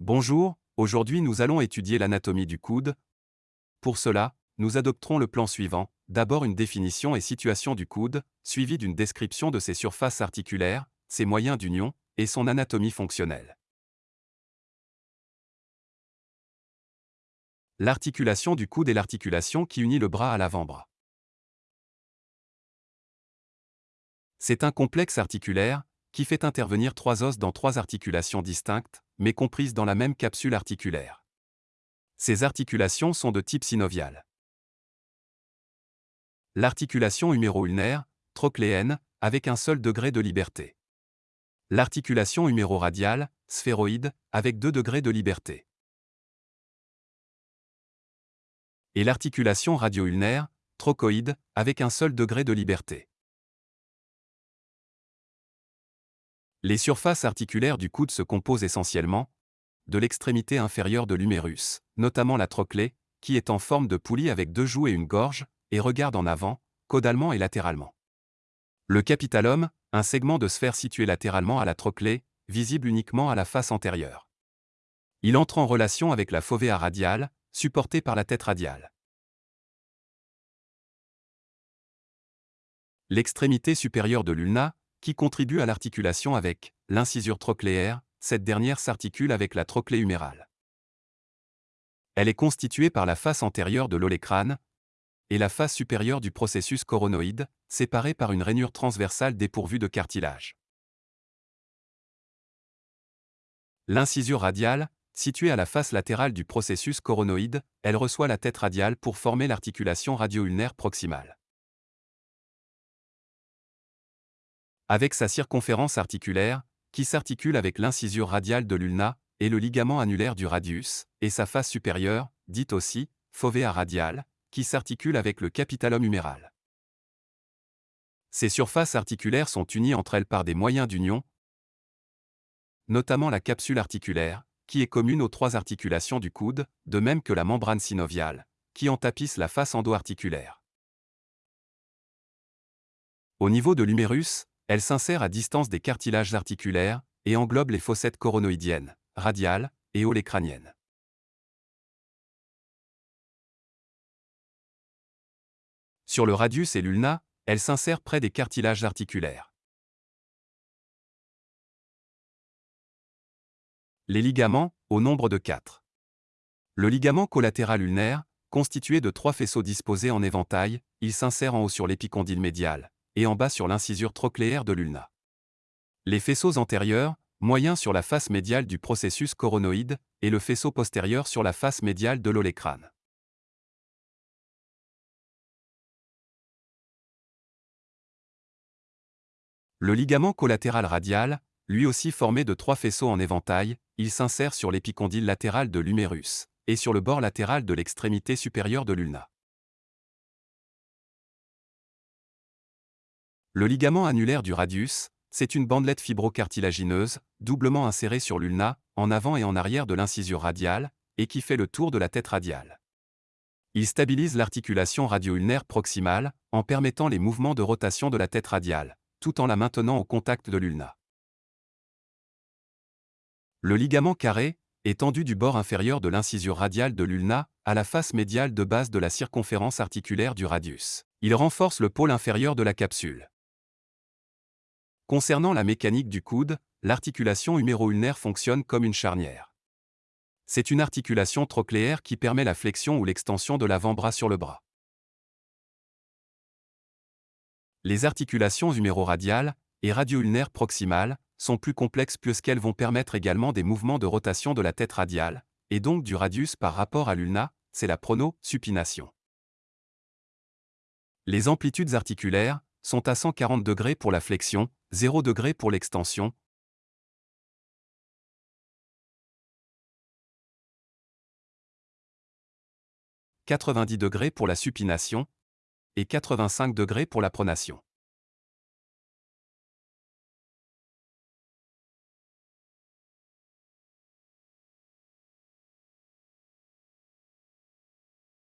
Bonjour, aujourd'hui nous allons étudier l'anatomie du coude. Pour cela, nous adopterons le plan suivant, d'abord une définition et situation du coude, suivie d'une description de ses surfaces articulaires, ses moyens d'union, et son anatomie fonctionnelle. L'articulation du coude est l'articulation qui unit le bras à l'avant-bras. C'est un complexe articulaire, qui fait intervenir trois os dans trois articulations distinctes, mais comprises dans la même capsule articulaire. Ces articulations sont de type synovial. L'articulation huméro-ulnaire, trochléenne, avec un seul degré de liberté. L'articulation huméro-radiale, sphéroïde, avec deux degrés de liberté. Et l'articulation radio-ulnaire, trochoïde, avec un seul degré de liberté. Les surfaces articulaires du coude se composent essentiellement de l'extrémité inférieure de l'humérus, notamment la trochlée, qui est en forme de poulie avec deux joues et une gorge, et regarde en avant, caudalement et latéralement. Le capitalum, un segment de sphère situé latéralement à la trochlée, visible uniquement à la face antérieure. Il entre en relation avec la fovea radiale, supportée par la tête radiale. L'extrémité supérieure de l'ulna, qui contribue à l'articulation avec l'incisure trochléaire, cette dernière s'articule avec la trochlée humérale. Elle est constituée par la face antérieure de l'olécrâne et la face supérieure du processus coronoïde, séparée par une rainure transversale dépourvue de cartilage. L'incisure radiale, située à la face latérale du processus coronoïde, elle reçoit la tête radiale pour former l'articulation radio-ulnaire proximale. Avec sa circonférence articulaire, qui s'articule avec l'incisure radiale de l'ulna, et le ligament annulaire du radius, et sa face supérieure, dite aussi fovea radiale, qui s'articule avec le capitalum huméral. Ces surfaces articulaires sont unies entre elles par des moyens d'union, notamment la capsule articulaire, qui est commune aux trois articulations du coude, de même que la membrane synoviale, qui en tapisse la face endo-articulaire. Au niveau de l'humérus, elle s'insère à distance des cartilages articulaires et englobe les fossettes coronoïdiennes, radiales et olécraniennes. Sur le radius et l'ulna, elle s'insère près des cartilages articulaires. Les ligaments, au nombre de quatre. Le ligament collatéral ulnaire, constitué de trois faisceaux disposés en éventail, il s'insère en haut sur l'épicondyle médial, et en bas sur l'incisure trochléaire de l'ulna. Les faisceaux antérieurs, moyens sur la face médiale du processus coronoïde, et le faisceau postérieur sur la face médiale de l'olécrane. Le ligament collatéral radial, lui aussi formé de trois faisceaux en éventail, il s'insère sur l'épicondyle latéral de l'humérus, et sur le bord latéral de l'extrémité supérieure de l'ulna. Le ligament annulaire du radius, c'est une bandelette fibrocartilagineuse, doublement insérée sur l'ulna, en avant et en arrière de l'incisure radiale, et qui fait le tour de la tête radiale. Il stabilise l'articulation radio-ulnaire proximale, en permettant les mouvements de rotation de la tête radiale, tout en la maintenant au contact de l'ulna. Le ligament carré, étendu du bord inférieur de l'incisure radiale de l'ulna, à la face médiale de base de la circonférence articulaire du radius. Il renforce le pôle inférieur de la capsule. Concernant la mécanique du coude, l'articulation huméro-ulnaire fonctionne comme une charnière. C'est une articulation trochléaire qui permet la flexion ou l'extension de l'avant-bras sur le bras. Les articulations huméro-radiales et radio-ulnaires proximales sont plus complexes puisqu'elles vont permettre également des mouvements de rotation de la tête radiale, et donc du radius par rapport à l'ulna, c'est la prono-supination. Les amplitudes articulaires sont à 140 degrés pour la flexion, 0 degré pour l'extension, « 90 degrés pour la supination » et 85 degrés pour la pronation.